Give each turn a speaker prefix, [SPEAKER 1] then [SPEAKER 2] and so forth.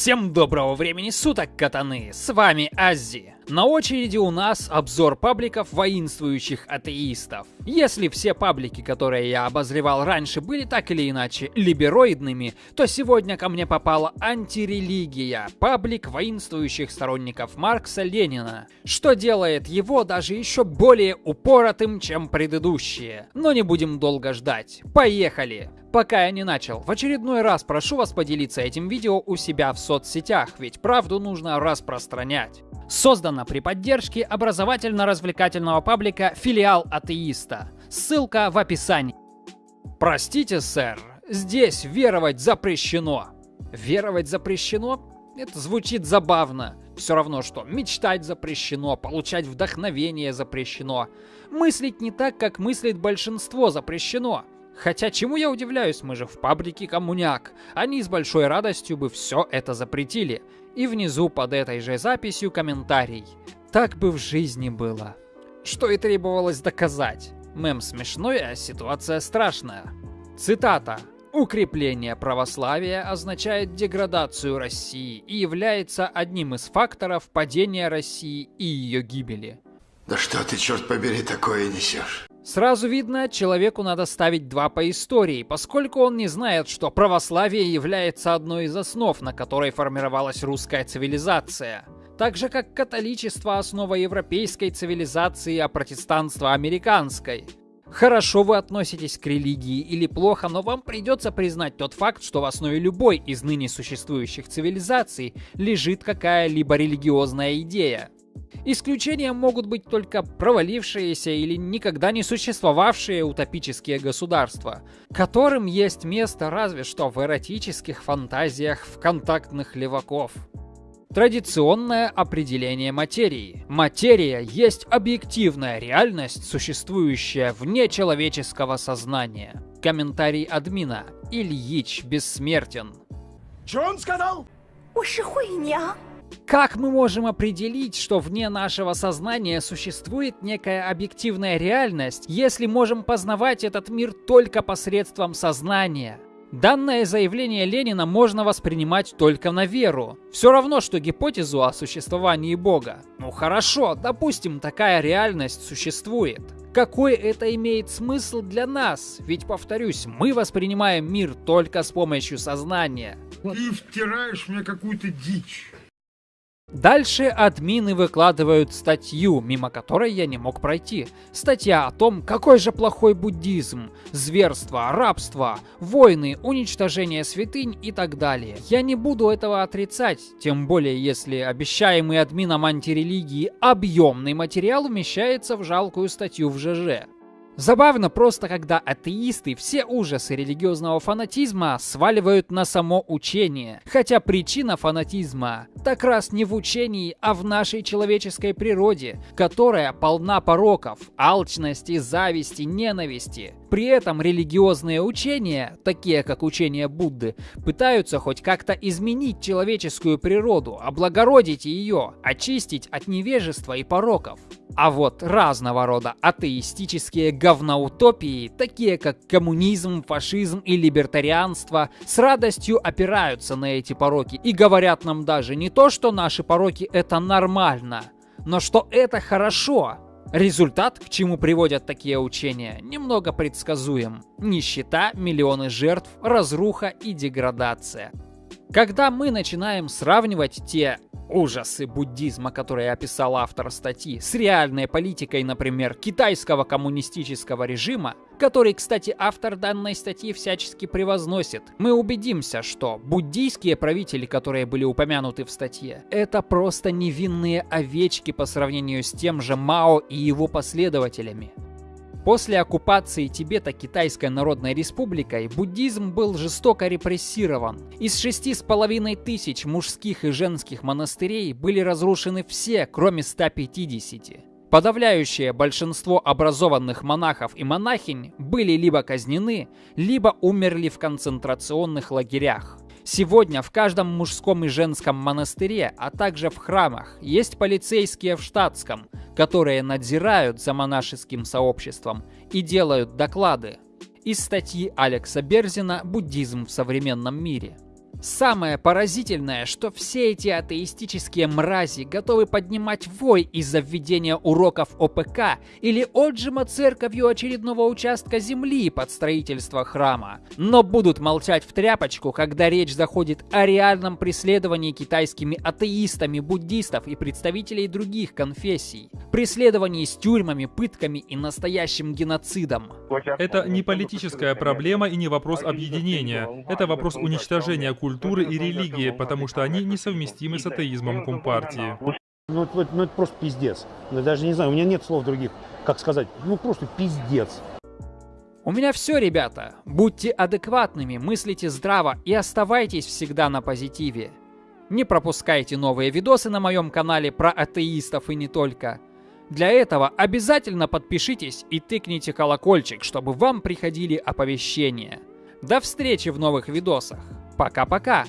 [SPEAKER 1] Всем доброго времени суток, катаны! С вами Аззи. На очереди у нас обзор пабликов воинствующих атеистов. Если все паблики, которые я обозревал раньше, были так или иначе либероидными, то сегодня ко мне попала антирелигия, паблик воинствующих сторонников Маркса Ленина, что делает его даже еще более упоротым, чем предыдущие. Но не будем долго ждать. Поехали! Пока я не начал, в очередной раз прошу вас поделиться этим видео у себя в соцсетях, ведь правду нужно распространять. Создано при поддержке образовательно-развлекательного паблика «Филиал атеиста». Ссылка в описании. Простите, сэр, здесь веровать запрещено. Веровать запрещено? Это звучит забавно. Все равно, что мечтать запрещено, получать вдохновение запрещено. Мыслить не так, как мыслит большинство запрещено. Хотя чему я удивляюсь, мы же в паблике коммуняк. Они с большой радостью бы все это запретили. И внизу под этой же записью комментарий. Так бы в жизни было. Что и требовалось доказать. Мем смешной, а ситуация страшная. Цитата. Укрепление православия означает деградацию России и является одним из факторов падения России и ее гибели.
[SPEAKER 2] Да что ты, черт побери, такое несешь?
[SPEAKER 1] Сразу видно, человеку надо ставить два по истории, поскольку он не знает, что православие является одной из основ, на которой формировалась русская цивилизация. Так же, как католичество – основа европейской цивилизации, а протестанство – американской. Хорошо вы относитесь к религии или плохо, но вам придется признать тот факт, что в основе любой из ныне существующих цивилизаций лежит какая-либо религиозная идея. Исключением могут быть только провалившиеся или никогда не существовавшие утопические государства, которым есть место разве что в эротических фантазиях в контактных леваков. Традиционное определение материи. Материя есть объективная реальность, существующая вне человеческого сознания. Комментарий админа. Ильич бессмертен.
[SPEAKER 2] Че он сказал?
[SPEAKER 3] Уж хуйня.
[SPEAKER 1] Как мы можем определить, что вне нашего сознания существует некая объективная реальность, если можем познавать этот мир только посредством сознания? Данное заявление Ленина можно воспринимать только на веру. Все равно, что гипотезу о существовании Бога. Ну хорошо, допустим, такая реальность существует. Какой это имеет смысл для нас? Ведь, повторюсь, мы воспринимаем мир только с помощью сознания.
[SPEAKER 2] Ты втираешь мне какую-то дичь.
[SPEAKER 1] Дальше админы выкладывают статью, мимо которой я не мог пройти. Статья о том, какой же плохой буддизм, зверство, рабство, войны, уничтожение святынь и так далее. Я не буду этого отрицать, тем более если обещаемый админом антирелигии объемный материал умещается в жалкую статью в ЖЖ. Забавно просто, когда атеисты все ужасы религиозного фанатизма сваливают на само учение. Хотя причина фанатизма так раз не в учении, а в нашей человеческой природе, которая полна пороков, алчности, зависти, ненависти. При этом религиозные учения, такие как учение Будды, пытаются хоть как-то изменить человеческую природу, облагородить ее, очистить от невежества и пороков. А вот разного рода атеистические говноутопии, такие как коммунизм, фашизм и либертарианство, с радостью опираются на эти пороки и говорят нам даже не то, что наши пороки это нормально, но что это хорошо. Результат, к чему приводят такие учения, немного предсказуем. Нищета, миллионы жертв, разруха и деградация. Когда мы начинаем сравнивать те ужасы буддизма, которые описал автор статьи, с реальной политикой, например, китайского коммунистического режима, который, кстати, автор данной статьи всячески превозносит, мы убедимся, что буддийские правители, которые были упомянуты в статье, это просто невинные овечки по сравнению с тем же Мао и его последователями. После оккупации Тибета Китайской Народной Республикой буддизм был жестоко репрессирован. Из шести с половиной тысяч мужских и женских монастырей были разрушены все, кроме 150. Подавляющее большинство образованных монахов и монахинь были либо казнены, либо умерли в концентрационных лагерях. Сегодня в каждом мужском и женском монастыре, а также в храмах, есть полицейские в штатском, которые надзирают за монашеским сообществом и делают доклады. Из статьи Алекса Берзина «Буддизм в современном мире». Самое поразительное, что все эти атеистические мрази готовы поднимать вой из-за введения уроков ОПК или отжима церковью очередного участка земли под строительство храма, но будут молчать в тряпочку, когда речь заходит о реальном преследовании китайскими атеистами, буддистов и представителей других конфессий, преследовании с тюрьмами, пытками и настоящим геноцидом.
[SPEAKER 4] Это не политическая проблема и не вопрос объединения. Это вопрос уничтожения культуры и религии, потому что они несовместимы с атеизмом Компартии.
[SPEAKER 5] Ну, это, ну, это просто пиздец. Я даже не знаю, у меня нет слов других, как сказать. Ну, просто пиздец.
[SPEAKER 1] У меня все, ребята. Будьте адекватными, мыслите здраво и оставайтесь всегда на позитиве. Не пропускайте новые видосы на моем канале про атеистов и не только. Для этого обязательно подпишитесь и тыкните колокольчик, чтобы вам приходили оповещения. До встречи в новых видосах. Пока-пока!